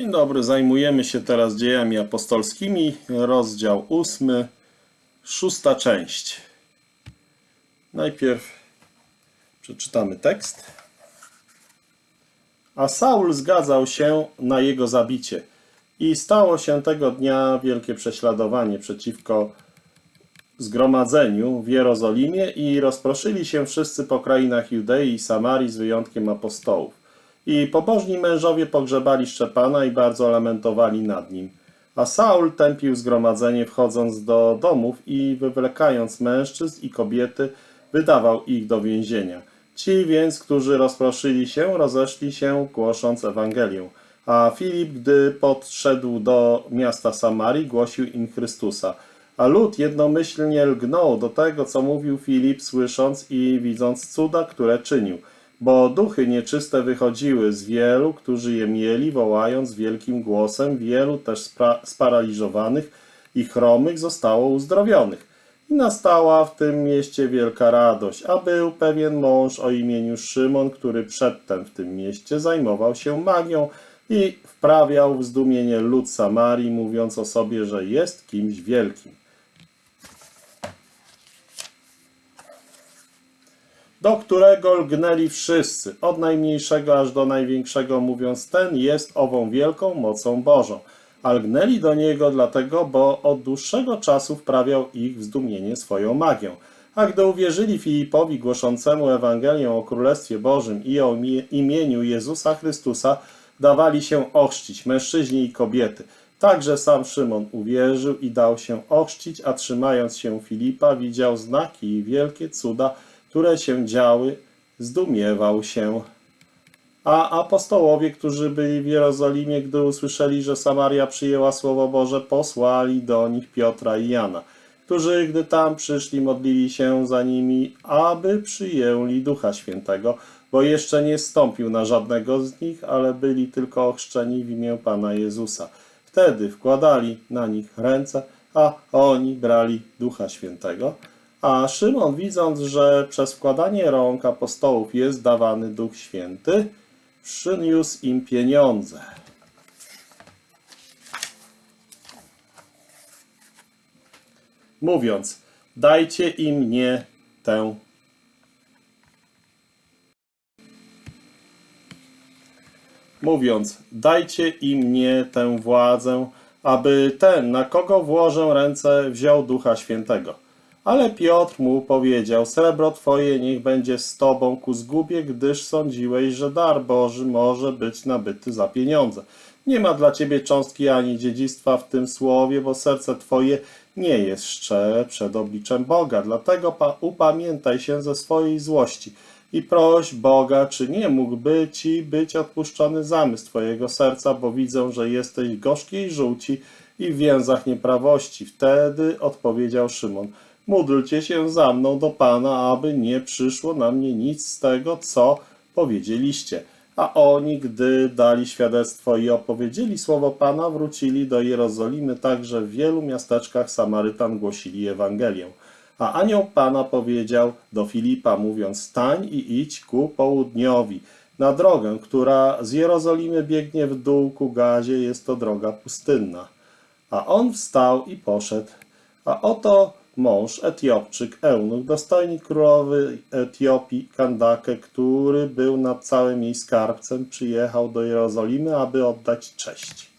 Dzień dobry, zajmujemy się teraz dziejami apostolskimi, rozdział ósmy, szósta część. Najpierw przeczytamy tekst. A Saul zgadzał się na jego zabicie i stało się tego dnia wielkie prześladowanie przeciwko zgromadzeniu w Jerozolimie i rozproszyli się wszyscy po krainach Judei i Samarii z wyjątkiem apostołów. I pobożni mężowie pogrzebali Szczepana i bardzo lamentowali nad nim. A Saul tępił zgromadzenie wchodząc do domów i wywlekając mężczyzn i kobiety, wydawał ich do więzienia. Ci więc, którzy rozproszyli się, rozeszli się, głosząc Ewangelię. A Filip, gdy podszedł do miasta Samarii, głosił im Chrystusa. A lud jednomyślnie lgnął do tego, co mówił Filip, słysząc i widząc cuda, które czynił. Bo duchy nieczyste wychodziły z wielu, którzy je mieli, wołając wielkim głosem, wielu też sparaliżowanych i chromych zostało uzdrowionych. I nastała w tym mieście wielka radość, a był pewien mąż o imieniu Szymon, który przedtem w tym mieście zajmował się magią i wprawiał w zdumienie lud Samarii, mówiąc o sobie, że jest kimś wielkim. Do którego lgnęli wszyscy, od najmniejszego aż do największego, mówiąc, ten jest ową wielką mocą Bożą. A lgnęli do niego dlatego, bo od dłuższego czasu wprawiał ich w zdumienie swoją magią. A gdy uwierzyli Filipowi głoszącemu Ewangelię o Królestwie Bożym i o imieniu Jezusa Chrystusa, dawali się ochrzcić mężczyźni i kobiety. Także sam Szymon uwierzył i dał się ochrzcić, a trzymając się Filipa widział znaki i wielkie cuda, które się działy, zdumiewał się. A apostołowie, którzy byli w Jerozolimie, gdy usłyszeli, że Samaria przyjęła Słowo Boże, posłali do nich Piotra i Jana, którzy, gdy tam przyszli, modlili się za nimi, aby przyjęli Ducha Świętego, bo jeszcze nie stąpił na żadnego z nich, ale byli tylko ochrzczeni w imię Pana Jezusa. Wtedy wkładali na nich ręce, a oni brali Ducha Świętego. A Szymon, widząc, że przez wkładanie rąk apostołów jest dawany Duch Święty, przyniósł im pieniądze. Mówiąc, dajcie im nie tę mówiąc, dajcie im nie tę władzę, aby ten, na kogo włożę ręce, wziął Ducha Świętego. Ale Piotr mu powiedział, srebro twoje niech będzie z tobą ku zgubie, gdyż sądziłeś, że dar Boży może być nabyty za pieniądze. Nie ma dla ciebie cząstki ani dziedzictwa w tym słowie, bo serce twoje nie jest szczere przed obliczem Boga. Dlatego upamiętaj się ze swojej złości i proś Boga, czy nie mógłby ci być odpuszczony zamysł twojego serca, bo widzę, że jesteś gorzkiej żółci i w więzach nieprawości. Wtedy odpowiedział Szymon – Módlcie się za mną do Pana, aby nie przyszło na mnie nic z tego, co powiedzieliście. A oni, gdy dali świadectwo i opowiedzieli słowo Pana, wrócili do Jerozolimy, także w wielu miasteczkach Samarytan głosili Ewangelię. A anioł Pana powiedział do Filipa, mówiąc, stań i idź ku południowi, na drogę, która z Jerozolimy biegnie w dół ku Gazie, jest to droga pustynna. A on wstał i poszedł. A oto mąż Etiopczyk, eunuch, dostojnik królowy Etiopii, Kandake, który był nad całym jej skarbcem, przyjechał do Jerozolimy, aby oddać cześć.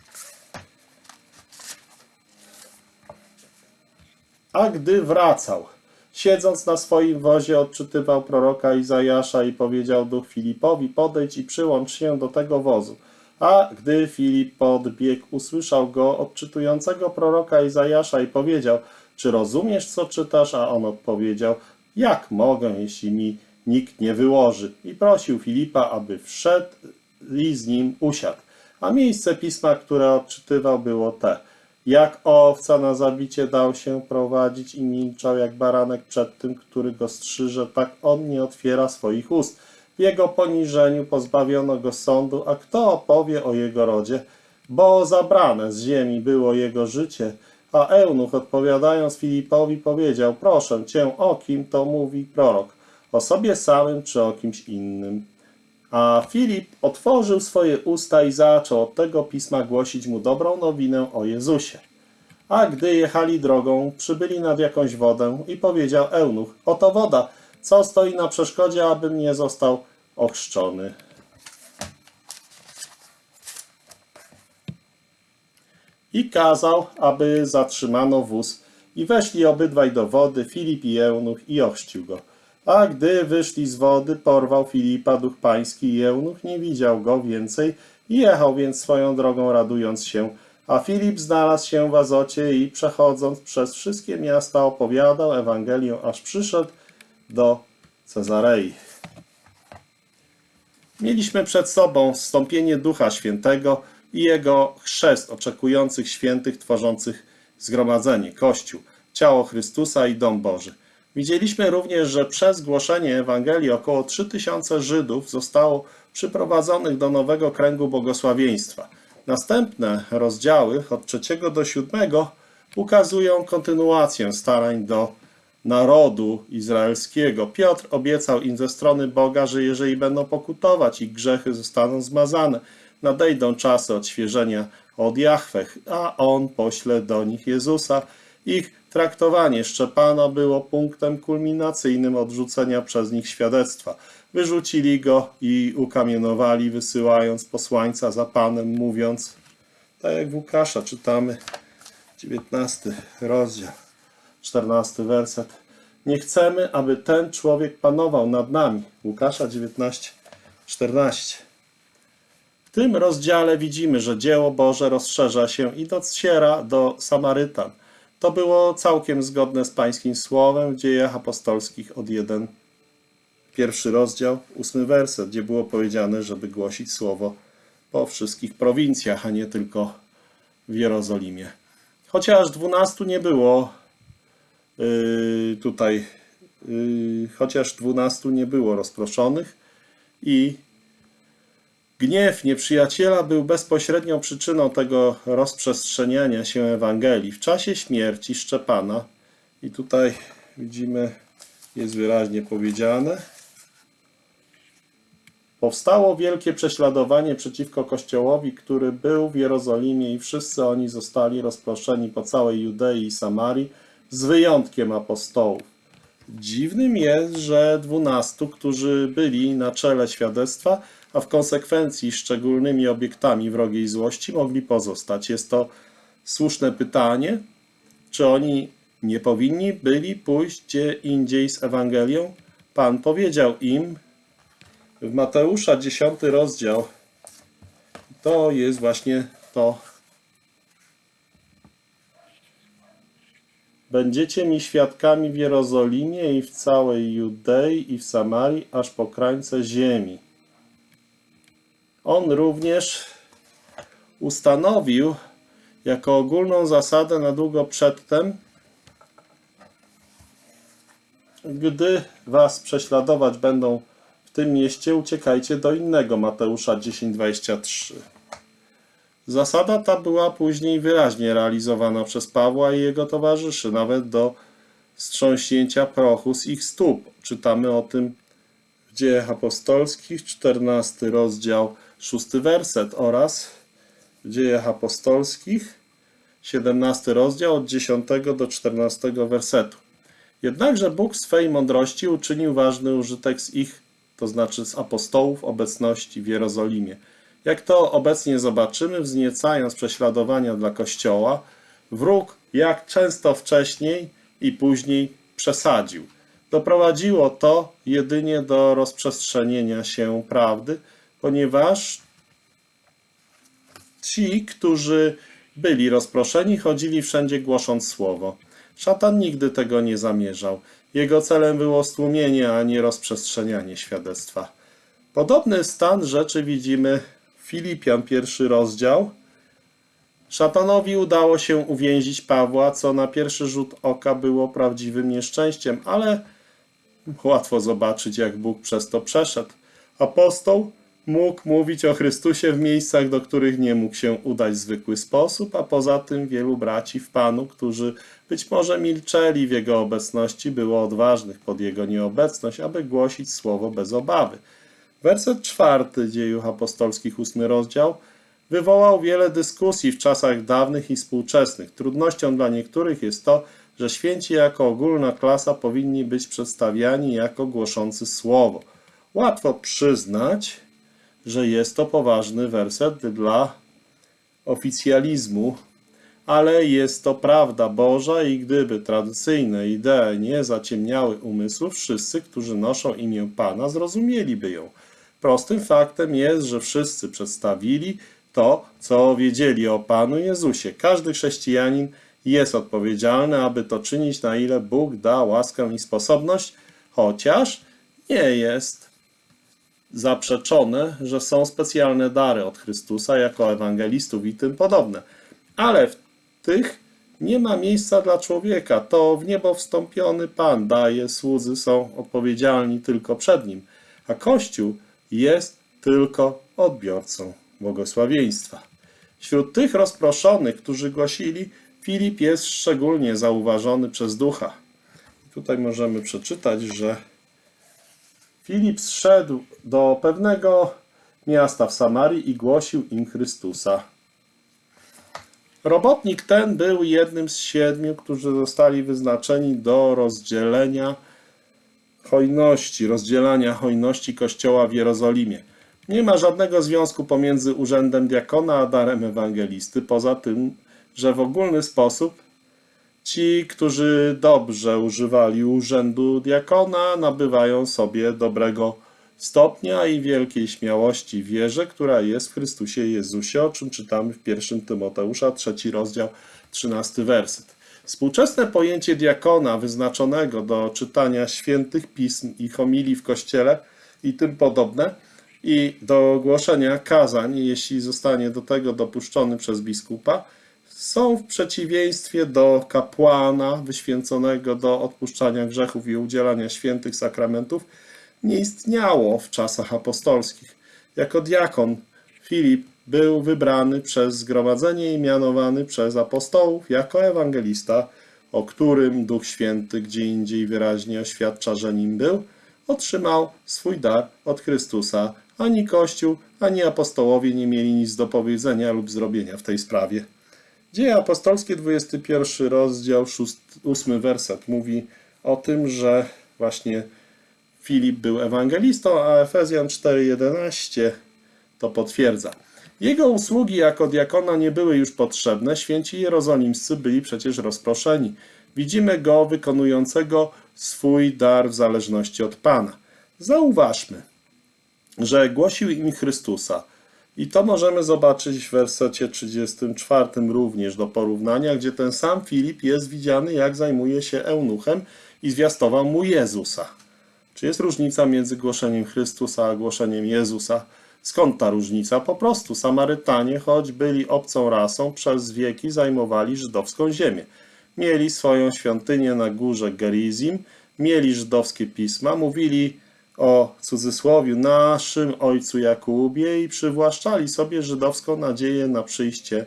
A gdy wracał, siedząc na swoim wozie, odczytywał proroka Izajasza i powiedział duch Filipowi, podejdź i przyłącz się do tego wozu. A gdy Filip podbiegł, usłyszał go odczytującego proroka Izajasza i powiedział – czy rozumiesz, co czytasz? A on odpowiedział, jak mogę, jeśli mi nikt nie wyłoży? I prosił Filipa, aby wszedł i z nim usiadł. A miejsce pisma, które odczytywał, było te. Jak owca na zabicie dał się prowadzić i milczał jak baranek przed tym, który go strzyże, tak on nie otwiera swoich ust. W jego poniżeniu pozbawiono go sądu, a kto opowie o jego rodzie? Bo zabrane z ziemi było jego życie, a eunuch odpowiadając Filipowi powiedział, proszę cię, o kim to mówi prorok, o sobie samym czy o kimś innym? A Filip otworzył swoje usta i zaczął od tego pisma głosić mu dobrą nowinę o Jezusie. A gdy jechali drogą, przybyli nad jakąś wodę i powiedział eunuch, oto woda, co stoi na przeszkodzie, abym nie został ochrzczony. I kazał, aby zatrzymano wóz. I weszli obydwaj do wody, Filip i eunuch, i ochrzcił go. A gdy wyszli z wody, porwał Filipa duch pański i eunuch nie widział go więcej i jechał więc swoją drogą radując się. A Filip znalazł się w Azocie i przechodząc przez wszystkie miasta opowiadał Ewangelię, aż przyszedł do Cezarei. Mieliśmy przed sobą wstąpienie Ducha Świętego i Jego chrzest oczekujących świętych tworzących zgromadzenie, Kościół, ciało Chrystusa i dom Boży. Widzieliśmy również, że przez głoszenie Ewangelii około 3000 Żydów zostało przyprowadzonych do nowego kręgu błogosławieństwa. Następne rozdziały od 3 do 7 ukazują kontynuację starań do narodu izraelskiego. Piotr obiecał im ze strony Boga, że jeżeli będą pokutować, ich grzechy zostaną zmazane. Nadejdą czasy odświeżenia od Jahweh, a On pośle do nich Jezusa. Ich traktowanie Szczepana było punktem kulminacyjnym odrzucenia przez nich świadectwa. Wyrzucili go i ukamienowali, wysyłając posłańca za Panem, mówiąc, tak jak w Łukasza czytamy, 19 rozdział. 14 werset. Nie chcemy, aby ten człowiek panował nad nami. Łukasza 19, 14. W tym rozdziale widzimy, że dzieło Boże rozszerza się i dociera do Samarytan. To było całkiem zgodne z pańskim słowem w dziejach apostolskich od 1, pierwszy rozdział, ósmy werset, gdzie było powiedziane, żeby głosić słowo po wszystkich prowincjach, a nie tylko w Jerozolimie. Chociaż dwunastu nie było Yy, tutaj, yy, chociaż dwunastu nie było rozproszonych i gniew nieprzyjaciela był bezpośrednią przyczyną tego rozprzestrzeniania się Ewangelii. W czasie śmierci Szczepana, i tutaj widzimy, jest wyraźnie powiedziane, powstało wielkie prześladowanie przeciwko Kościołowi, który był w Jerozolimie i wszyscy oni zostali rozproszeni po całej Judei i Samarii, z wyjątkiem apostołów. Dziwnym jest, że dwunastu, którzy byli na czele świadectwa, a w konsekwencji szczególnymi obiektami wrogiej złości, mogli pozostać. Jest to słuszne pytanie, czy oni nie powinni byli pójść gdzie indziej z Ewangelią? Pan powiedział im w Mateusza 10 rozdział, to jest właśnie to Będziecie mi świadkami w Jerozolimie i w całej Judei i w Samarii, aż po krańce ziemi. On również ustanowił jako ogólną zasadę na długo przedtem, gdy was prześladować będą w tym mieście, uciekajcie do innego. Mateusza 10:23. Zasada ta była później wyraźnie realizowana przez Pawła i jego towarzyszy, nawet do strząśnięcia prochu z ich stóp. Czytamy o tym w Dziejach Apostolskich, 14 rozdział, 6 werset oraz w Dziejach Apostolskich, 17 rozdział od 10 do 14 wersetu. Jednakże Bóg swej mądrości uczynił ważny użytek z ich, to znaczy z apostołów, obecności w Jerozolimie. Jak to obecnie zobaczymy, wzniecając prześladowania dla Kościoła, wróg jak często wcześniej i później przesadził. Doprowadziło to jedynie do rozprzestrzenienia się prawdy, ponieważ ci, którzy byli rozproszeni, chodzili wszędzie głosząc słowo. Szatan nigdy tego nie zamierzał. Jego celem było stłumienie, a nie rozprzestrzenianie świadectwa. Podobny stan rzeczy widzimy Filipian, pierwszy rozdział. Szatanowi udało się uwięzić Pawła, co na pierwszy rzut oka było prawdziwym nieszczęściem, ale łatwo zobaczyć, jak Bóg przez to przeszedł. Apostoł mógł mówić o Chrystusie w miejscach, do których nie mógł się udać w zwykły sposób, a poza tym wielu braci w Panu, którzy być może milczeli w Jego obecności, było odważnych pod Jego nieobecność, aby głosić słowo bez obawy. Werset czwarty dziejów apostolskich, ósmy rozdział, wywołał wiele dyskusji w czasach dawnych i współczesnych. Trudnością dla niektórych jest to, że święci jako ogólna klasa powinni być przedstawiani jako głoszący słowo. Łatwo przyznać, że jest to poważny werset dla oficjalizmu, ale jest to prawda Boża i gdyby tradycyjne idee nie zaciemniały umysłów, wszyscy, którzy noszą imię Pana, zrozumieliby ją. Prostym faktem jest, że wszyscy przedstawili to, co wiedzieli o Panu Jezusie. Każdy chrześcijanin jest odpowiedzialny, aby to czynić, na ile Bóg da łaskę i sposobność, chociaż nie jest zaprzeczone, że są specjalne dary od Chrystusa jako ewangelistów i tym podobne. Ale w tych nie ma miejsca dla człowieka. To w niebo wstąpiony Pan daje, słudzy są odpowiedzialni tylko przed Nim, a Kościół jest tylko odbiorcą błogosławieństwa. Wśród tych rozproszonych, którzy głosili, Filip jest szczególnie zauważony przez ducha. Tutaj możemy przeczytać, że Filip zszedł do pewnego miasta w Samarii i głosił im Chrystusa. Robotnik ten był jednym z siedmiu, którzy zostali wyznaczeni do rozdzielenia hojności, rozdzielania hojności Kościoła w Jerozolimie. Nie ma żadnego związku pomiędzy urzędem diakona a darem ewangelisty, poza tym, że w ogólny sposób ci, którzy dobrze używali urzędu diakona, nabywają sobie dobrego stopnia i wielkiej śmiałości wierze, która jest w Chrystusie Jezusie, o czym czytamy w 1 Tymoteusza, trzeci rozdział, 13 werset. Współczesne pojęcie diakona wyznaczonego do czytania świętych pism i homilii w kościele i tym podobne i do głoszenia kazań, jeśli zostanie do tego dopuszczony przez biskupa, są w przeciwieństwie do kapłana wyświęconego do odpuszczania grzechów i udzielania świętych sakramentów, nie istniało w czasach apostolskich. Jako diakon Filip był wybrany przez zgromadzenie i mianowany przez apostołów jako ewangelista, o którym Duch Święty gdzie indziej wyraźnie oświadcza, że nim był, otrzymał swój dar od Chrystusa. Ani Kościół, ani apostołowie nie mieli nic do powiedzenia lub zrobienia w tej sprawie. Dzieje apostolskie, 21 rozdział, 8 werset mówi o tym, że właśnie Filip był ewangelistą, a Efezjan 4:11 to potwierdza. Jego usługi jako diakona nie były już potrzebne, święci jerozolimscy byli przecież rozproszeni. Widzimy go wykonującego swój dar w zależności od Pana. Zauważmy, że głosił im Chrystusa. I to możemy zobaczyć w wersecie 34 również do porównania, gdzie ten sam Filip jest widziany, jak zajmuje się eunuchem i zwiastował mu Jezusa. Czy jest różnica między głoszeniem Chrystusa a głoszeniem Jezusa? Skąd ta różnica? Po prostu Samarytanie, choć byli obcą rasą, przez wieki zajmowali żydowską ziemię. Mieli swoją świątynię na górze Gerizim, mieli żydowskie pisma, mówili o cudzysłowiu naszym ojcu Jakubie i przywłaszczali sobie żydowską nadzieję na przyjście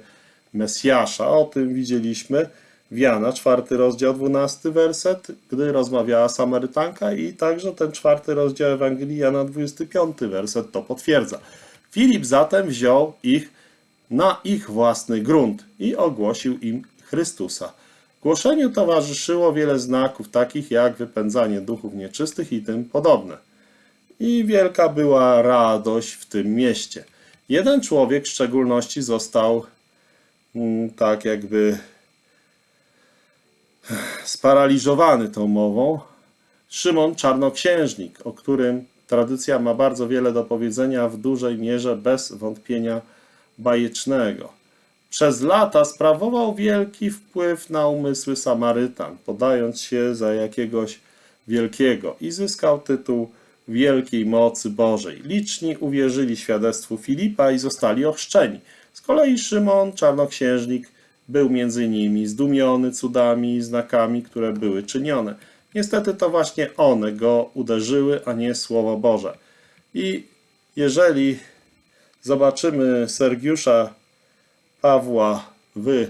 Mesjasza. O tym widzieliśmy w Jana, czwarty rozdział, dwunasty werset, gdy rozmawiała Samarytanka i także ten czwarty rozdział Ewangelii Jana, 25 werset to potwierdza. Filip zatem wziął ich na ich własny grunt i ogłosił im Chrystusa. Głoszeniu towarzyszyło wiele znaków, takich jak wypędzanie duchów nieczystych i tym podobne. I wielka była radość w tym mieście. Jeden człowiek w szczególności został mm, tak jakby sparaliżowany tą mową. Szymon Czarnoksiężnik, o którym tradycja ma bardzo wiele do powiedzenia, w dużej mierze bez wątpienia bajecznego. Przez lata sprawował wielki wpływ na umysły Samarytan, podając się za jakiegoś wielkiego i zyskał tytuł wielkiej mocy Bożej. Liczni uwierzyli świadectwu Filipa i zostali ochrzczeni. Z kolei Szymon, czarnoksiężnik, był między nimi zdumiony cudami i znakami, które były czynione. Niestety to właśnie one go uderzyły, a nie Słowo Boże. I jeżeli zobaczymy Sergiusza Pawła w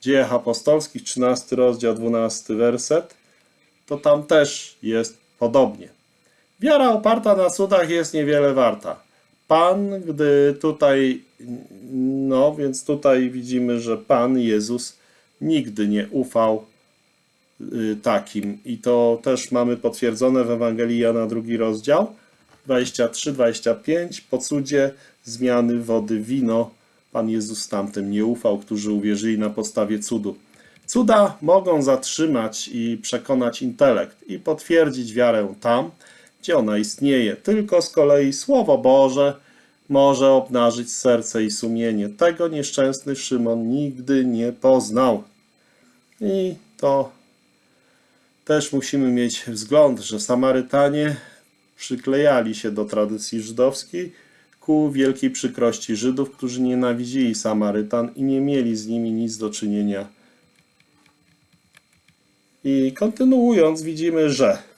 Dziejach Apostolskich, 13 rozdział, 12 werset, to tam też jest podobnie. Wiara oparta na cudach jest niewiele warta. Pan, gdy tutaj, no więc tutaj widzimy, że Pan Jezus nigdy nie ufał y, takim. I to też mamy potwierdzone w Ewangelii Jana drugi rozdział 23-25. Po cudzie zmiany wody wino Pan Jezus tamtym nie ufał, którzy uwierzyli na podstawie cudu. Cuda mogą zatrzymać i przekonać intelekt i potwierdzić wiarę tam, gdzie ona istnieje. Tylko z kolei Słowo Boże może obnażyć serce i sumienie. Tego nieszczęsny Szymon nigdy nie poznał. I to też musimy mieć wzgląd, że Samarytanie przyklejali się do tradycji żydowskiej ku wielkiej przykrości Żydów, którzy nienawidzili Samarytan i nie mieli z nimi nic do czynienia. I kontynuując, widzimy, że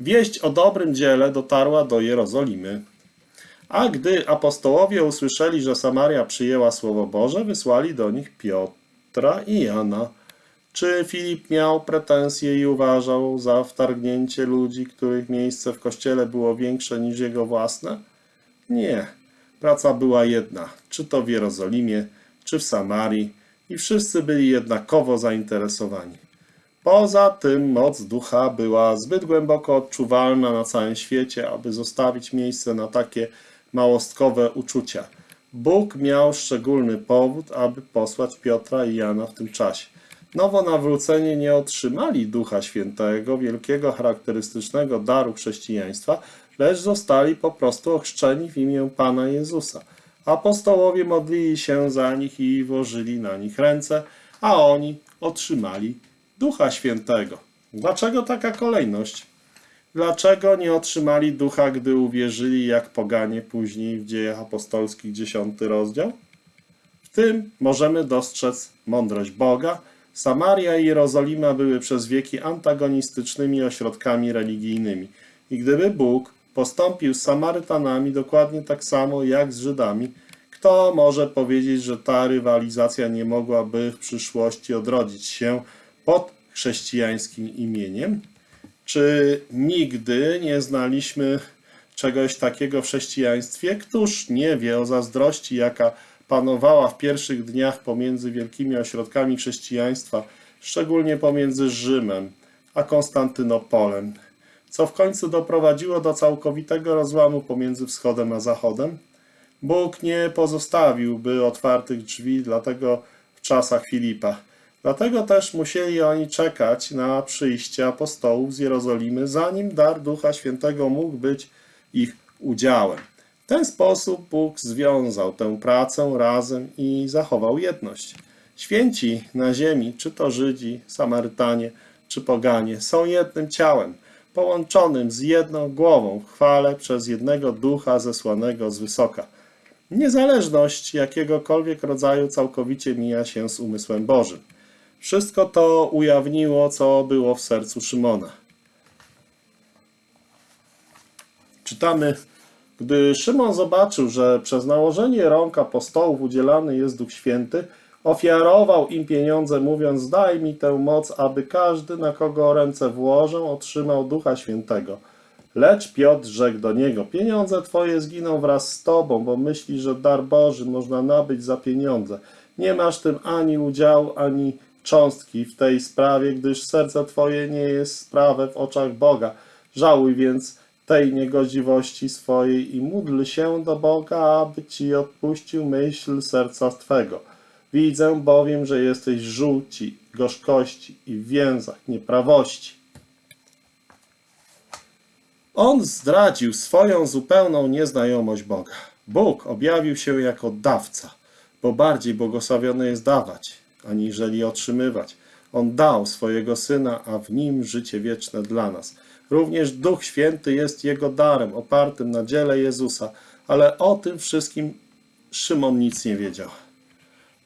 wieść o dobrym dziele dotarła do Jerozolimy. A gdy apostołowie usłyszeli, że Samaria przyjęła Słowo Boże, wysłali do nich Piotra i Jana. Czy Filip miał pretensje i uważał za wtargnięcie ludzi, których miejsce w kościele było większe niż jego własne? Nie. Praca była jedna, czy to w Jerozolimie, czy w Samarii, i wszyscy byli jednakowo zainteresowani. Poza tym moc ducha była zbyt głęboko odczuwalna na całym świecie, aby zostawić miejsce na takie małostkowe uczucia. Bóg miał szczególny powód, aby posłać Piotra i Jana w tym czasie. Nowonawróceni nie otrzymali Ducha Świętego, wielkiego charakterystycznego daru chrześcijaństwa, lecz zostali po prostu ochrzczeni w imię Pana Jezusa. Apostołowie modlili się za nich i włożyli na nich ręce, a oni otrzymali Ducha Świętego. Dlaczego taka kolejność? Dlaczego nie otrzymali ducha, gdy uwierzyli, jak poganie później w dziejach apostolskich, 10 rozdział? W tym możemy dostrzec mądrość Boga. Samaria i Jerozolima były przez wieki antagonistycznymi ośrodkami religijnymi. I gdyby Bóg postąpił z Samarytanami dokładnie tak samo jak z Żydami, kto może powiedzieć, że ta rywalizacja nie mogłaby w przyszłości odrodzić się pod chrześcijańskim imieniem? Czy nigdy nie znaliśmy czegoś takiego w chrześcijaństwie? Któż nie wie o zazdrości, jaka panowała w pierwszych dniach pomiędzy wielkimi ośrodkami chrześcijaństwa, szczególnie pomiędzy Rzymem a Konstantynopolem, co w końcu doprowadziło do całkowitego rozłamu pomiędzy wschodem a zachodem? Bóg nie pozostawiłby otwartych drzwi, dlatego w czasach Filipa. Dlatego też musieli oni czekać na przyjście apostołów z Jerozolimy, zanim dar Ducha Świętego mógł być ich udziałem. W ten sposób Bóg związał tę pracę razem i zachował jedność. Święci na ziemi, czy to Żydzi, Samarytanie, czy Poganie, są jednym ciałem, połączonym z jedną głową w chwale przez jednego Ducha zesłanego z wysoka. Niezależność jakiegokolwiek rodzaju całkowicie mija się z umysłem Bożym. Wszystko to ujawniło, co było w sercu Szymona. Czytamy, gdy Szymon zobaczył, że przez nałożenie rąk apostołów udzielany jest Duch Święty, ofiarował im pieniądze, mówiąc: Daj mi tę moc, aby każdy, na kogo ręce włożę, otrzymał Ducha Świętego. Lecz Piotr rzekł do niego: Pieniądze twoje zginą wraz z tobą, bo myślisz, że dar Boży można nabyć za pieniądze. Nie masz tym ani udziału, ani cząstki w tej sprawie, gdyż serce Twoje nie jest sprawę w oczach Boga. Żałuj więc tej niegodziwości swojej i módl się do Boga, aby Ci odpuścił myśl serca Twego. Widzę bowiem, że jesteś żółci, gorzkości i w więzach nieprawości. On zdradził swoją zupełną nieznajomość Boga. Bóg objawił się jako dawca, bo bardziej błogosławione jest dawać, aniżeli otrzymywać. On dał swojego Syna, a w Nim życie wieczne dla nas. Również Duch Święty jest Jego darem, opartym na dziele Jezusa, ale o tym wszystkim Szymon nic nie wiedział.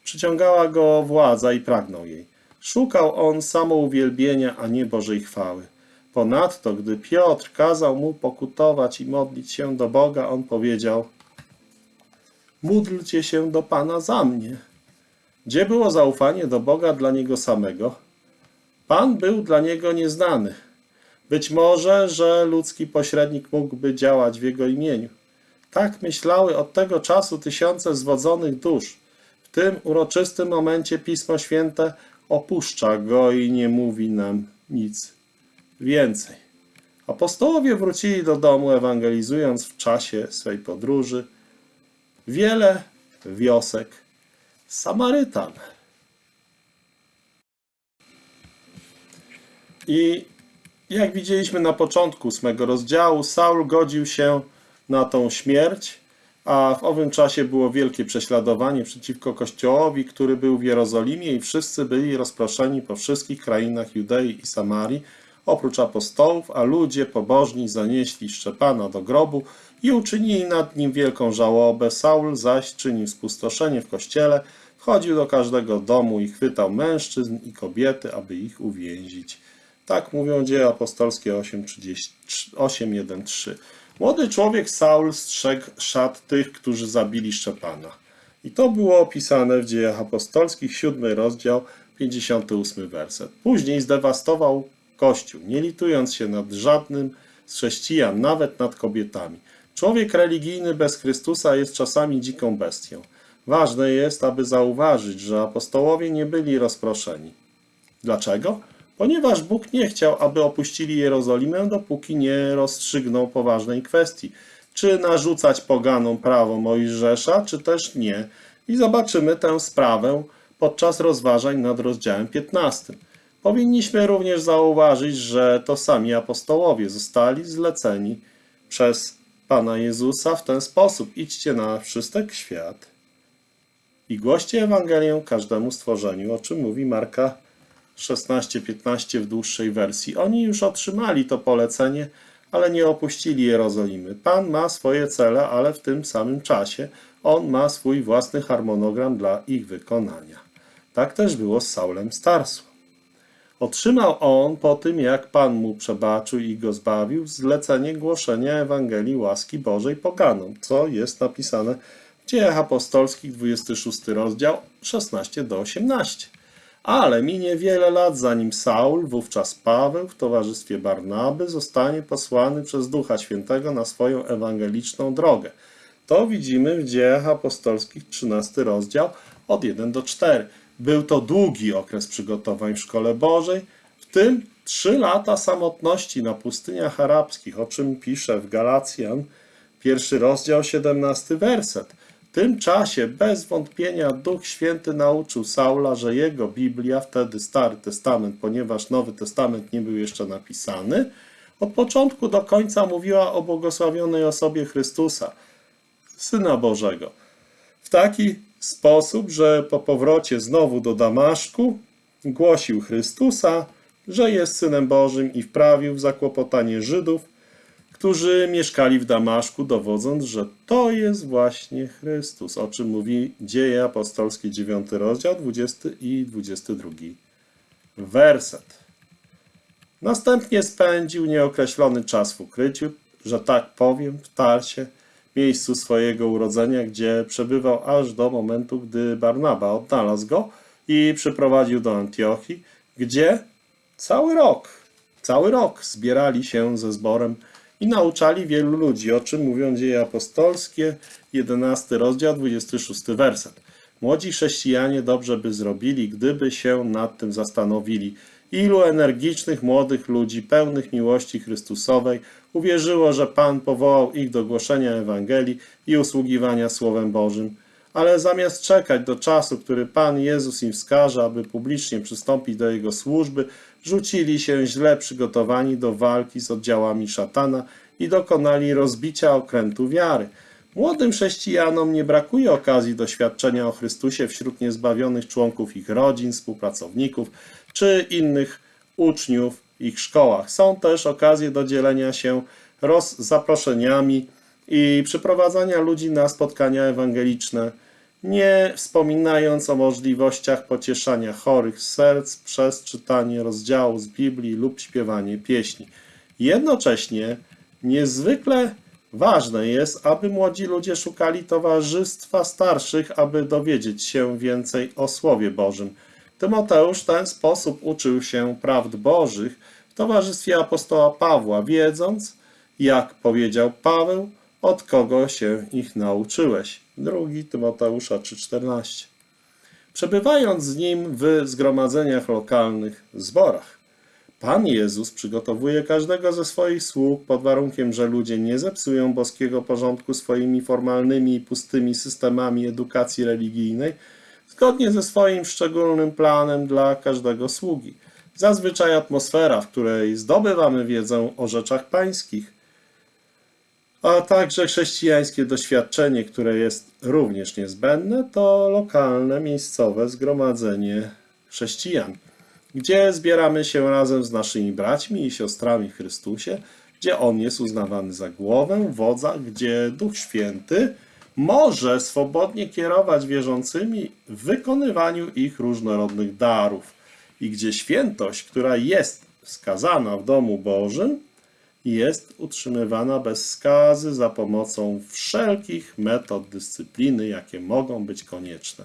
Przyciągała go władza i pragnął jej. Szukał on samouwielbienia, a nie Bożej chwały. Ponadto, gdy Piotr kazał mu pokutować i modlić się do Boga, on powiedział: Módlcie się do Pana za mnie. Gdzie było zaufanie do Boga dla niego samego? Pan był dla niego nieznany. Być może, że ludzki pośrednik mógłby działać w jego imieniu. Tak myślały od tego czasu tysiące zwodzonych dusz. W tym uroczystym momencie Pismo Święte opuszcza go i nie mówi nam nic więcej. Apostołowie wrócili do domu, ewangelizując w czasie swej podróży wiele wiosek Samarytan. I jak widzieliśmy na początku ósmego rozdziału, Saul godził się na tą śmierć, a w owym czasie było wielkie prześladowanie przeciwko kościołowi, który był w Jerozolimie i wszyscy byli rozproszeni po wszystkich krainach Judei i Samarii, oprócz apostołów, a ludzie pobożni zanieśli Szczepana do grobu i uczynili nad nim wielką żałobę. Saul zaś czynił spustoszenie w kościele, wchodził do każdego domu i chwytał mężczyzn i kobiety, aby ich uwięzić. Tak mówią dzieje apostolskie 8.1.3. Młody człowiek Saul strzegł szat tych, którzy zabili Szczepana. I to było opisane w dziejach apostolskich, 7 rozdział, 58 werset. Później zdewastował Kościół, nie litując się nad żadnym z chrześcijan, nawet nad kobietami. Człowiek religijny bez Chrystusa jest czasami dziką bestią. Ważne jest, aby zauważyć, że apostołowie nie byli rozproszeni. Dlaczego? Ponieważ Bóg nie chciał, aby opuścili Jerozolimę, dopóki nie rozstrzygnął poważnej kwestii. Czy narzucać poganom prawo Mojżesza, czy też nie. I zobaczymy tę sprawę podczas rozważań nad rozdziałem 15. Powinniśmy również zauważyć, że to sami apostołowie zostali zleceni przez Pana Jezusa w ten sposób. Idźcie na wszystek świat i głoście Ewangelię każdemu stworzeniu, o czym mówi Marka 16-15 w dłuższej wersji. Oni już otrzymali to polecenie, ale nie opuścili Jerozolimy. Pan ma swoje cele, ale w tym samym czasie On ma swój własny harmonogram dla ich wykonania. Tak też było z Saulem Starsu. Otrzymał on po tym, jak Pan mu przebaczył i go zbawił, zlecenie głoszenia Ewangelii łaski Bożej poganom, co jest napisane Dziejach Apostolskich, 26 rozdział, 16 do 18. Ale minie wiele lat, zanim Saul, wówczas Paweł, w towarzystwie Barnaby, zostanie posłany przez Ducha Świętego na swoją ewangeliczną drogę. To widzimy w Dziejach Apostolskich, 13 rozdział, od 1 do 4. Był to długi okres przygotowań w Szkole Bożej, w tym trzy lata samotności na pustyniach arabskich, o czym pisze w Galacjan, pierwszy rozdział, 17 werset. Tym czasie bez wątpienia Duch Święty nauczył Saula, że jego Biblia, wtedy Stary Testament, ponieważ Nowy Testament nie był jeszcze napisany, od początku do końca mówiła o błogosławionej osobie Chrystusa, Syna Bożego. W taki sposób, że po powrocie znowu do Damaszku głosił Chrystusa, że jest Synem Bożym i wprawił w zakłopotanie Żydów, którzy mieszkali w Damaszku, dowodząc, że to jest właśnie Chrystus, o czym mówi Dzieje Apostolskie 9 rozdział 20 i 22 werset. Następnie spędził nieokreślony czas w ukryciu, że tak powiem, w Tarsie, miejscu swojego urodzenia, gdzie przebywał aż do momentu, gdy Barnaba odnalazł go i przyprowadził do Antiochii, gdzie cały rok, cały rok zbierali się ze zborem i nauczali wielu ludzi, o czym mówią dzieje apostolskie, 11 rozdział, 26 werset. Młodzi chrześcijanie dobrze by zrobili, gdyby się nad tym zastanowili. Ilu energicznych młodych ludzi, pełnych miłości Chrystusowej, uwierzyło, że Pan powołał ich do głoszenia Ewangelii i usługiwania Słowem Bożym. Ale zamiast czekać do czasu, który Pan Jezus im wskaże, aby publicznie przystąpić do Jego służby, rzucili się źle przygotowani do walki z oddziałami szatana i dokonali rozbicia okrętu wiary. Młodym chrześcijanom nie brakuje okazji doświadczenia o Chrystusie wśród niezbawionych członków ich rodzin, współpracowników czy innych uczniów w ich szkołach. Są też okazje do dzielenia się roz zaproszeniami i przyprowadzania ludzi na spotkania ewangeliczne, nie wspominając o możliwościach pocieszania chorych serc przez czytanie rozdziału z Biblii lub śpiewanie pieśni. Jednocześnie niezwykle ważne jest, aby młodzi ludzie szukali towarzystwa starszych, aby dowiedzieć się więcej o Słowie Bożym. Tymoteusz w ten sposób uczył się prawd Bożych w towarzystwie apostoła Pawła, wiedząc, jak powiedział Paweł, od kogo się ich nauczyłeś. 2 Tymoteusza 3,14. Przebywając z nim w zgromadzeniach lokalnych, zborach, Pan Jezus przygotowuje każdego ze swoich sług pod warunkiem, że ludzie nie zepsują boskiego porządku swoimi formalnymi i pustymi systemami edukacji religijnej, zgodnie ze swoim szczególnym planem dla każdego sługi. Zazwyczaj atmosfera, w której zdobywamy wiedzę o rzeczach pańskich, a także chrześcijańskie doświadczenie, które jest również niezbędne, to lokalne, miejscowe zgromadzenie chrześcijan, gdzie zbieramy się razem z naszymi braćmi i siostrami w Chrystusie, gdzie On jest uznawany za głowę, wodza, gdzie Duch Święty może swobodnie kierować wierzącymi w wykonywaniu ich różnorodnych darów i gdzie świętość, która jest wskazana w domu Bożym, jest utrzymywana bez skazy za pomocą wszelkich metod dyscypliny, jakie mogą być konieczne.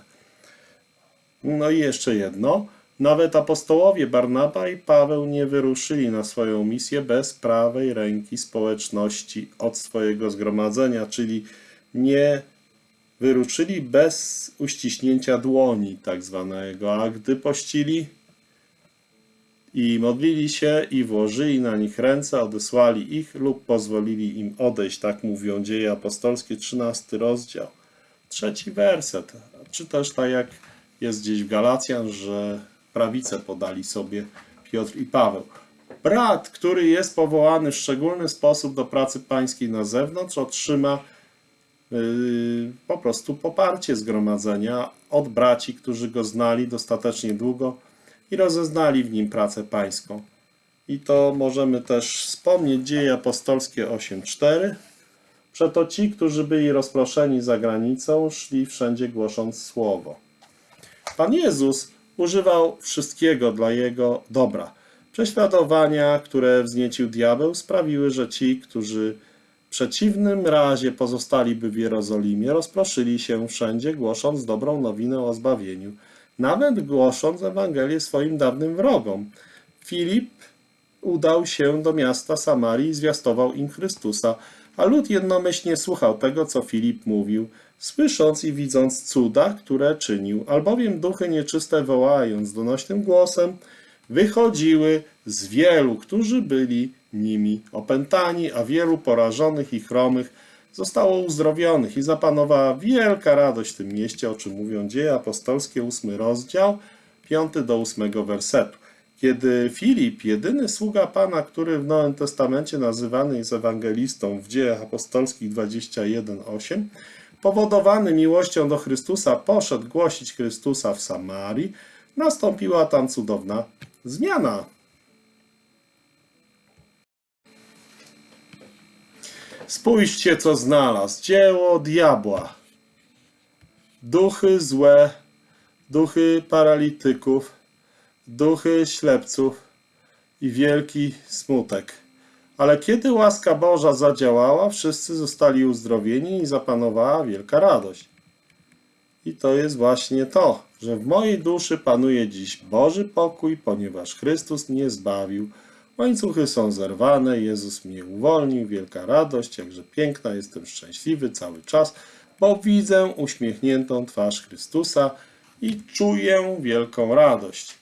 No i jeszcze jedno. Nawet apostołowie Barnaba i Paweł nie wyruszyli na swoją misję bez prawej ręki społeczności od swojego zgromadzenia, czyli nie wyruszyli bez uściśnięcia dłoni, tak zwanego, a gdy pościli i modlili się i włożyli na nich ręce, odesłali ich lub pozwolili im odejść, tak mówią dzieje apostolskie, 13 rozdział, trzeci werset, czy też tak jak jest gdzieś w Galacjan, że prawicę podali sobie Piotr i Paweł. Brat, który jest powołany w szczególny sposób do pracy pańskiej na zewnątrz, otrzyma yy, po prostu poparcie zgromadzenia od braci, którzy go znali dostatecznie długo i rozeznali w nim pracę pańską. I to możemy też wspomnieć dzieje apostolskie 8.4. Przeto ci, którzy byli rozproszeni za granicą, szli wszędzie głosząc słowo. Pan Jezus używał wszystkiego dla jego dobra. Prześladowania, które wzniecił diabeł, sprawiły, że ci, którzy w przeciwnym razie pozostaliby w Jerozolimie, rozproszyli się wszędzie, głosząc dobrą nowinę o zbawieniu, nawet głosząc Ewangelię swoim dawnym wrogom. Filip udał się do miasta Samarii i zwiastował im Chrystusa, a lud jednomyślnie słuchał tego, co Filip mówił, słysząc i widząc cuda, które czynił, albowiem duchy nieczyste wołając donośnym głosem, wychodziły z wielu, którzy byli nimi opętani, a wielu porażonych i chromych zostało uzdrowionych i zapanowała wielka radość w tym mieście, o czym mówią dzieje apostolskie, ósmy rozdział, piąty do ósmego wersetu. Kiedy Filip, jedyny sługa Pana, który w Nowym Testamencie nazywany jest ewangelistą w dziejach apostolskich 21:8, powodowany miłością do Chrystusa, poszedł głosić Chrystusa w Samarii, nastąpiła tam cudowna zmiana. Spójrzcie, co znalazł. Dzieło diabła. Duchy złe, duchy paralityków, duchy ślepców i wielki smutek. Ale kiedy łaska Boża zadziałała, wszyscy zostali uzdrowieni i zapanowała wielka radość. I to jest właśnie to, że w mojej duszy panuje dziś Boży pokój, ponieważ Chrystus mnie zbawił. Łańcuchy są zerwane, Jezus mnie uwolnił, wielka radość, jakże piękna, jestem szczęśliwy cały czas, bo widzę uśmiechniętą twarz Chrystusa i czuję wielką radość.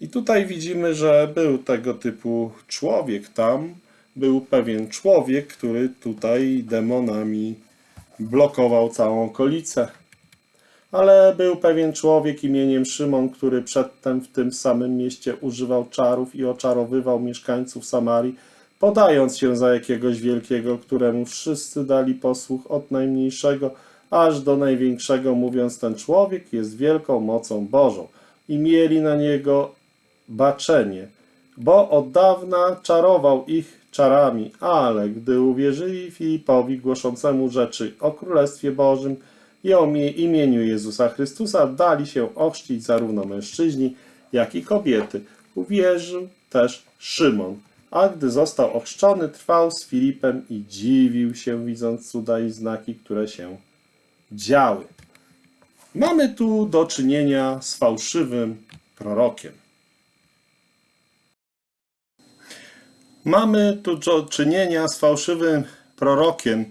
I tutaj widzimy, że był tego typu człowiek tam, był pewien człowiek, który tutaj demonami blokował całą okolicę. Ale był pewien człowiek imieniem Szymon, który przedtem w tym samym mieście używał czarów i oczarowywał mieszkańców Samarii, podając się za jakiegoś wielkiego, któremu wszyscy dali posłuch od najmniejszego aż do największego, mówiąc ten człowiek jest wielką mocą Bożą. I mieli na niego baczenie, bo od dawna czarował ich czarami, ale gdy uwierzyli Filipowi głoszącemu rzeczy o Królestwie Bożym i o imieniu Jezusa Chrystusa, dali się ochrzcić zarówno mężczyźni, jak i kobiety. Uwierzył też Szymon, a gdy został ochrzczony, trwał z Filipem i dziwił się, widząc cuda i znaki, które się działy. Mamy tu do czynienia z fałszywym prorokiem. Mamy tu do czynienia z fałszywym prorokiem.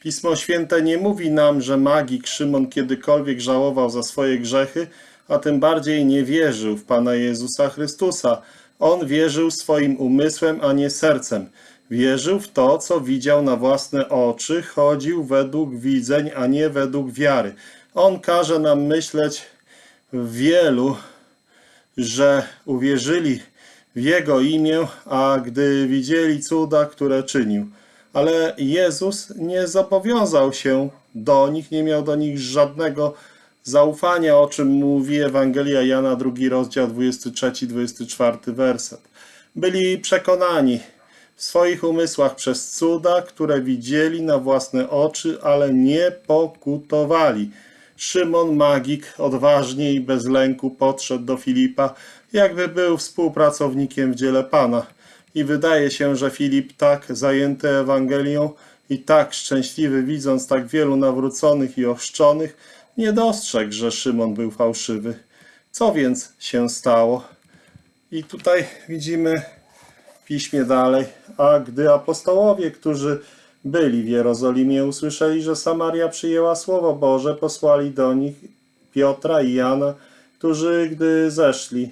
Pismo Święte nie mówi nam, że magik Szymon kiedykolwiek żałował za swoje grzechy, a tym bardziej nie wierzył w Pana Jezusa Chrystusa. On wierzył swoim umysłem, a nie sercem. Wierzył w to, co widział na własne oczy, chodził według widzeń, a nie według wiary. On każe nam myśleć wielu, że uwierzyli w Jego imię, a gdy widzieli cuda, które czynił. Ale Jezus nie zobowiązał się do nich, nie miał do nich żadnego zaufania, o czym mówi Ewangelia Jana, drugi rozdział, 23-24 werset. Byli przekonani w swoich umysłach przez cuda, które widzieli na własne oczy, ale nie pokutowali. Szymon Magik odważnie i bez lęku podszedł do Filipa, jakby był współpracownikiem w dziele Pana. I wydaje się, że Filip tak zajęty Ewangelią i tak szczęśliwy, widząc tak wielu nawróconych i ochrzczonych, nie dostrzegł, że Szymon był fałszywy. Co więc się stało? I tutaj widzimy w piśmie dalej, a gdy apostołowie, którzy byli w Jerozolimie, usłyszeli, że Samaria przyjęła Słowo Boże, posłali do nich Piotra i Jana, którzy, gdy zeszli,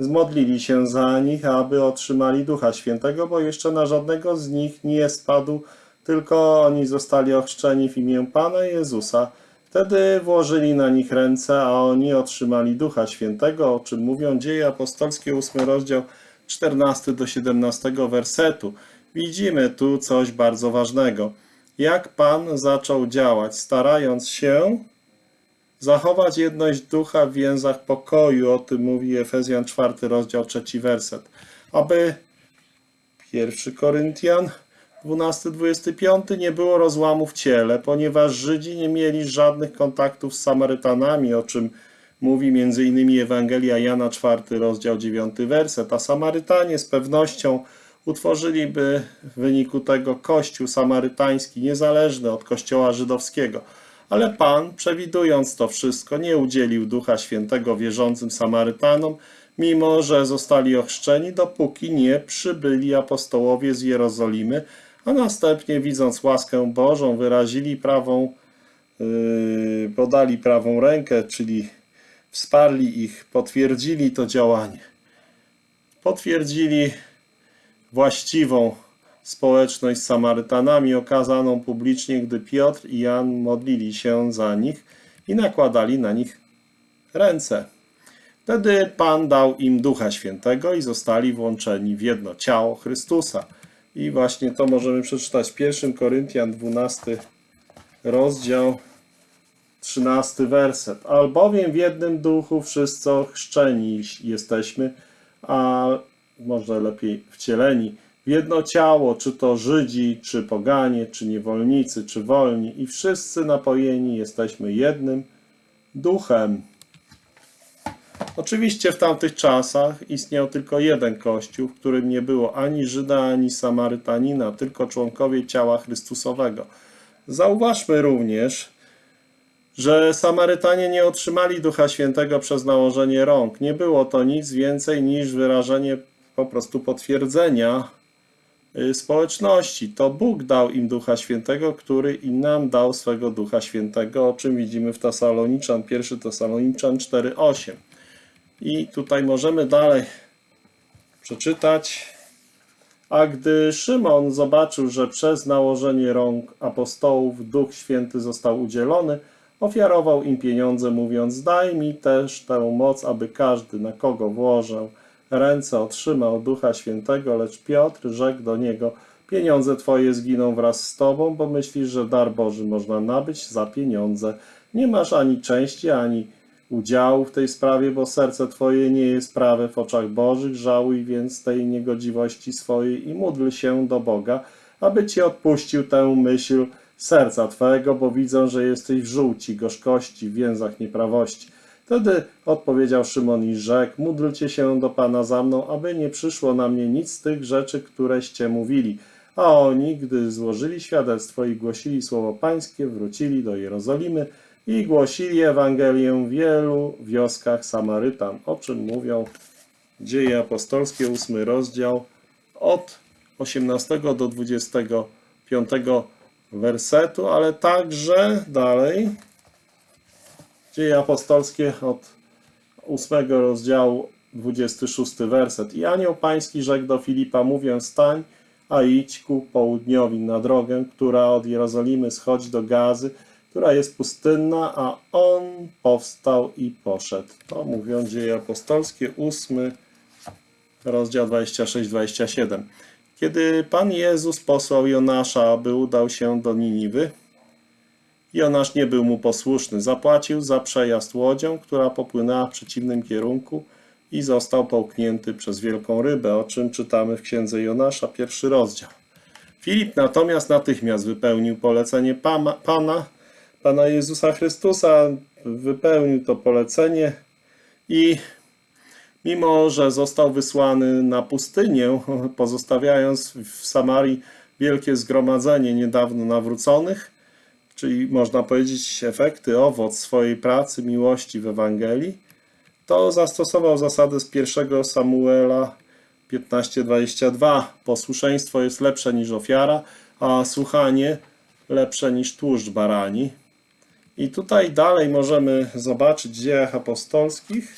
zmodlili się za nich, aby otrzymali Ducha Świętego, bo jeszcze na żadnego z nich nie spadł, tylko oni zostali ochrzczeni w imię Pana Jezusa. Wtedy włożyli na nich ręce, a oni otrzymali Ducha Świętego, o czym mówią Dzieje Apostolskie, 8 rozdział 14 do 17 wersetu. Widzimy tu coś bardzo ważnego. Jak Pan zaczął działać, starając się zachować jedność ducha w więzach pokoju, o tym mówi Efezjan 4 rozdział 3 werset. Aby 1 Koryntian 12-25 nie było rozłamu w ciele, ponieważ Żydzi nie mieli żadnych kontaktów z Samarytanami, o czym mówi m.in. Ewangelia Jana 4 rozdział 9 werset, a Samarytanie z pewnością utworzyliby w wyniku tego kościół samarytański niezależny od kościoła żydowskiego. Ale Pan, przewidując to wszystko, nie udzielił Ducha Świętego wierzącym Samarytanom, mimo że zostali ochrzczeni, dopóki nie przybyli apostołowie z Jerozolimy, a następnie, widząc łaskę Bożą, wyrazili prawą, yy, podali prawą rękę, czyli wsparli ich, potwierdzili to działanie. Potwierdzili właściwą społeczność z Samarytanami okazaną publicznie, gdy Piotr i Jan modlili się za nich i nakładali na nich ręce. Wtedy Pan dał im Ducha Świętego i zostali włączeni w jedno ciało Chrystusa. I właśnie to możemy przeczytać w 1 Koryntian 12 rozdział 13 werset. Albowiem w jednym duchu wszyscy chrzczeni jesteśmy, a może lepiej wcieleni jedno ciało, czy to Żydzi, czy poganie, czy niewolnicy, czy wolni, i wszyscy napojeni jesteśmy jednym duchem. Oczywiście w tamtych czasach istniał tylko jeden kościół, w którym nie było ani Żyda, ani Samarytanina, tylko członkowie ciała Chrystusowego. Zauważmy również, że Samarytanie nie otrzymali Ducha Świętego przez nałożenie rąk. Nie było to nic więcej niż wyrażenie po prostu potwierdzenia społeczności. To Bóg dał im Ducha Świętego, który i nam dał swego Ducha Świętego, o czym widzimy w Tesaloniczan, 1 Tesaloniczan 4,8. I tutaj możemy dalej przeczytać. A gdy Szymon zobaczył, że przez nałożenie rąk apostołów Duch Święty został udzielony, ofiarował im pieniądze, mówiąc: Daj mi też tę moc, aby każdy, na kogo włożę ręce, otrzymał Ducha Świętego. Lecz Piotr rzekł do niego: Pieniądze twoje zginą wraz z tobą, bo myślisz, że dar Boży można nabyć za pieniądze. Nie masz ani części, ani udziału w tej sprawie, bo serce Twoje nie jest prawe w oczach Bożych, żałuj więc tej niegodziwości swojej i módl się do Boga, aby Ci odpuścił tę myśl serca Twojego, bo widzę, że jesteś w żółci, gorzkości, w więzach nieprawości. Wtedy odpowiedział Szymon i rzekł, módlcie się do Pana za mną, aby nie przyszło na mnie nic z tych rzeczy, któreście mówili. A oni, gdy złożyli świadectwo i głosili słowo Pańskie, wrócili do Jerozolimy, i głosili Ewangelię w wielu wioskach Samarytan, o czym mówią Dzieje Apostolskie, ósmy rozdział, od 18 do 25 wersetu, ale także dalej Dzieje apostolskie od 8 rozdziału 26 werset. I anioł pański rzekł do Filipa, mówiąc, stań, a idź ku południowi na drogę, która od Jerozolimy schodzi do Gazy, która jest pustynna, a on powstał i poszedł. To mówią dzieje apostolskie, 8 rozdział 26-27. Kiedy Pan Jezus posłał Jonasza, aby udał się do Niniwy, Jonasz nie był mu posłuszny. Zapłacił za przejazd łodzią, która popłynęła w przeciwnym kierunku i został połknięty przez wielką rybę, o czym czytamy w księdze Jonasza, pierwszy rozdział. Filip natomiast natychmiast wypełnił polecenie Pana, Pana, Pana Jezusa Chrystusa, wypełnił to polecenie i mimo, że został wysłany na pustynię, pozostawiając w Samarii wielkie zgromadzenie niedawno nawróconych, czyli można powiedzieć efekty, owoc swojej pracy, miłości w Ewangelii, to zastosował zasadę z pierwszego Samuela 15:22. Posłuszeństwo jest lepsze niż ofiara, a słuchanie lepsze niż tłuszcz barani. I tutaj dalej możemy zobaczyć w dziejach apostolskich,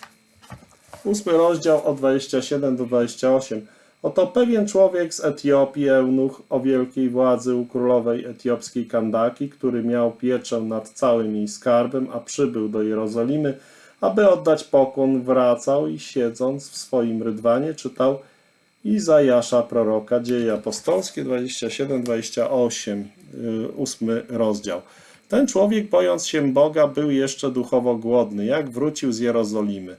ósmy rozdział od 27 do 28. Oto pewien człowiek z Etiopii, eunuch o wielkiej władzy u królowej etiopskiej Kandaki, który miał pieczę nad całym jej skarbem, a przybył do Jerozolimy, aby oddać pokłon, wracał i siedząc w swoim rydwanie czytał Izajasza proroka, dzieje apostolskie 27-28, ósmy rozdział. Ten człowiek, bojąc się Boga, był jeszcze duchowo głodny, jak wrócił z Jerozolimy,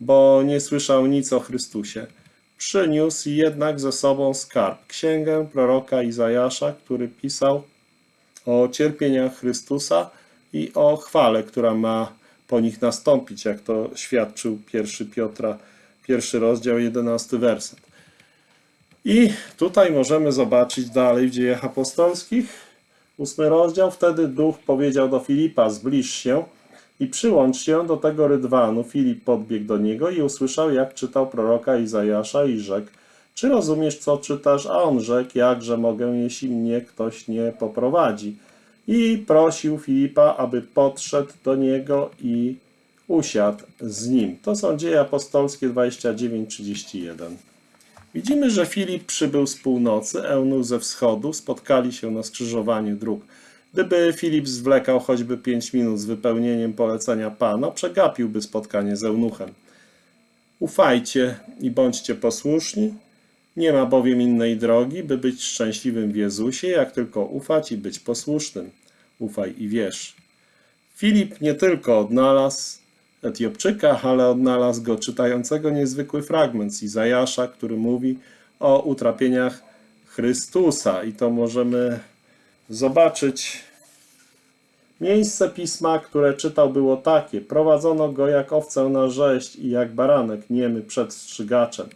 bo nie słyszał nic o Chrystusie. Przyniósł jednak ze sobą skarb, księgę proroka Izajasza, który pisał o cierpieniach Chrystusa i o chwale, która ma po nich nastąpić, jak to świadczył pierwszy Piotra, pierwszy rozdział, jedenasty werset. I tutaj możemy zobaczyć dalej w dziejach apostolskich, ósmy rozdział, wtedy duch powiedział do Filipa, zbliż się i przyłącz się do tego rydwanu. Filip podbiegł do niego i usłyszał, jak czytał proroka Izajasza i rzekł, czy rozumiesz, co czytasz? A on rzekł, jakże mogę, jeśli mnie ktoś nie poprowadzi. I prosił Filipa, aby podszedł do niego i usiadł z nim. To są dzieje apostolskie 29-31. Widzimy, że Filip przybył z północy, Eunuch ze wschodu, spotkali się na skrzyżowaniu dróg. Gdyby Filip zwlekał choćby pięć minut z wypełnieniem polecenia Pana, przegapiłby spotkanie z Eunuchem. Ufajcie i bądźcie posłuszni, nie ma bowiem innej drogi, by być szczęśliwym w Jezusie, jak tylko ufać i być posłusznym. Ufaj i wierz. Filip nie tylko odnalazł Etiopczyka, ale odnalazł go czytającego niezwykły fragment z Izajasza, który mówi o utrapieniach Chrystusa. I to możemy zobaczyć. Miejsce pisma, które czytał, było takie: Prowadzono go jak owcę na rzeź i jak baranek niemy przed strzygaczem.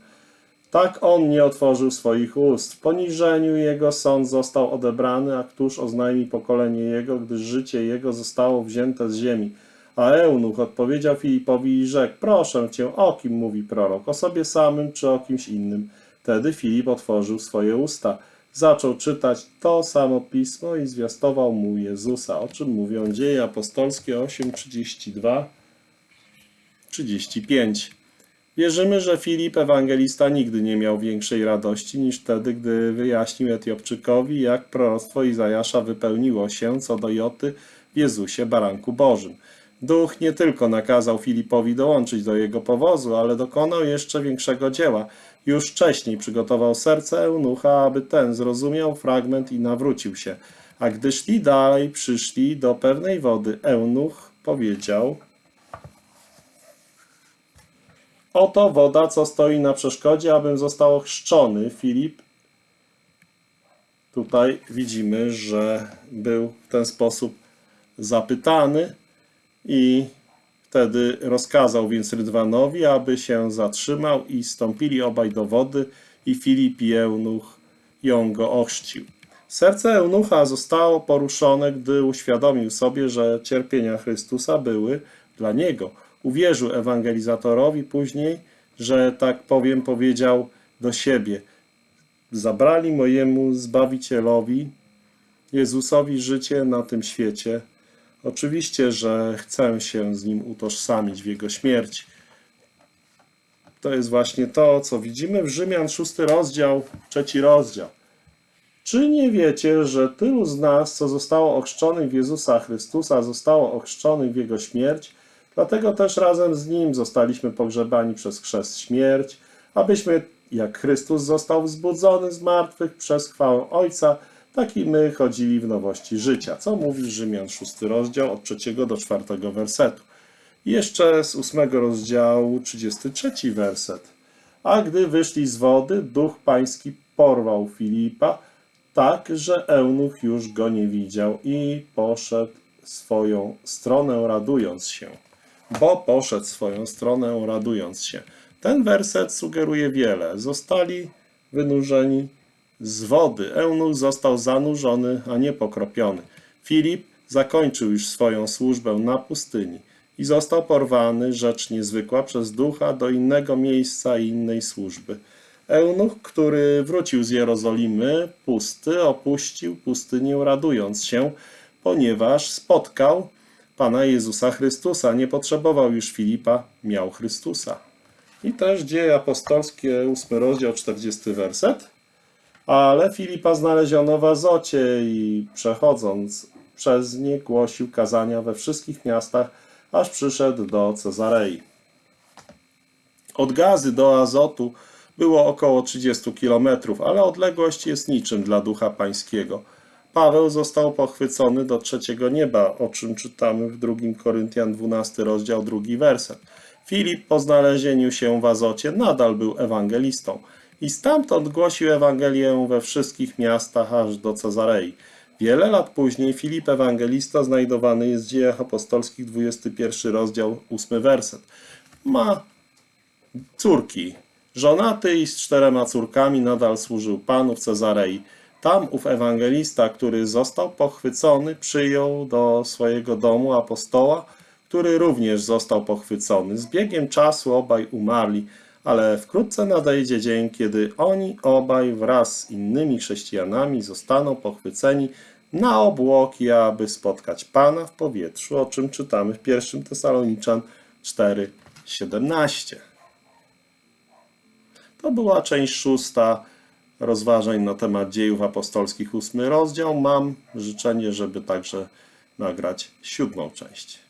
Tak on nie otworzył swoich ust. W poniżeniu jego sąd został odebrany, a któż oznajmi pokolenie jego, gdyż życie jego zostało wzięte z ziemi. A eunuch odpowiedział Filipowi i rzekł, proszę cię, o kim mówi prorok, o sobie samym czy o kimś innym? Wtedy Filip otworzył swoje usta, zaczął czytać to samo pismo i zwiastował mu Jezusa, o czym mówią dzieje apostolskie 8:32 35. Wierzymy, że Filip Ewangelista nigdy nie miał większej radości niż wtedy, gdy wyjaśnił Etiopczykowi, jak proroctwo Izajasza wypełniło się co do Joty w Jezusie, baranku Bożym. Duch nie tylko nakazał Filipowi dołączyć do jego powozu, ale dokonał jeszcze większego dzieła. Już wcześniej przygotował serce eunucha, aby ten zrozumiał fragment i nawrócił się. A gdy szli dalej, przyszli do pewnej wody. Eunuch powiedział: Oto woda, co stoi na przeszkodzie, abym został ochrzczony. Filip tutaj widzimy, że był w ten sposób zapytany i wtedy rozkazał więc Rydwanowi, aby się zatrzymał i stąpili obaj do wody i Filip i Eunuch ją go ochrzcił. Serce Eunucha zostało poruszone, gdy uświadomił sobie, że cierpienia Chrystusa były dla niego. Uwierzył ewangelizatorowi później, że tak powiem powiedział do siebie. zabrali mojemu Zbawicielowi, Jezusowi życie na tym świecie. Oczywiście, że chcę się z Nim utożsamić w Jego śmierci. To jest właśnie to, co widzimy w Rzymian, szósty rozdział, trzeci rozdział. Czy nie wiecie, że tylu z nas, co zostało ochrzczonych w Jezusa Chrystusa, zostało ochrzczonych w Jego śmierć? Dlatego też razem z Nim zostaliśmy pogrzebani przez chrzest śmierć, abyśmy, jak Chrystus został wzbudzony z martwych przez chwałę Ojca, tak i my chodzili w nowości życia. Co mówi Rzymian, szósty rozdział, od trzeciego do czwartego wersetu. Jeszcze z ósmego rozdziału, 33 werset. A gdy wyszli z wody, duch pański porwał Filipa, tak, że eunuch już go nie widział i poszedł swoją stronę radując się. Bo poszedł swoją stronę radując się. Ten werset sugeruje wiele. Zostali wynurzeni z wody. Eunuch został zanurzony, a nie pokropiony. Filip zakończył już swoją służbę na pustyni i został porwany, rzecz niezwykła, przez ducha do innego miejsca i innej służby. Eunuch, który wrócił z Jerozolimy pusty, opuścił pustynię radując się, ponieważ spotkał Pana Jezusa Chrystusa. Nie potrzebował już Filipa, miał Chrystusa. I też dzieje apostolskie, 8 rozdział, 40 werset. Ale Filipa znaleziono w Azocie i przechodząc przez nie głosił kazania we wszystkich miastach, aż przyszedł do Cezarei. Od Gazy do Azotu było około 30 kilometrów, ale odległość jest niczym dla ducha pańskiego. Paweł został pochwycony do trzeciego nieba, o czym czytamy w 2 Koryntian 12 rozdział, drugi werset. Filip po znalezieniu się w Azocie nadal był ewangelistą i stamtąd głosił Ewangelię we wszystkich miastach aż do Cezarei. Wiele lat później Filip Ewangelista znajdowany jest w dziejach apostolskich 21 rozdział 8 werset. Ma córki. Żonaty i z czterema córkami nadal służył Panu w Cezarei. Tam ów ewangelista, który został pochwycony, przyjął do swojego domu apostoła, który również został pochwycony. Z biegiem czasu obaj umarli, ale wkrótce nadejdzie dzień, kiedy oni obaj wraz z innymi chrześcijanami zostaną pochwyceni na obłoki, aby spotkać Pana w powietrzu, o czym czytamy w 1 Tesaloniczan 4:17. To była część szósta rozważań na temat dziejów apostolskich, ósmy rozdział. Mam życzenie, żeby także nagrać siódmą część.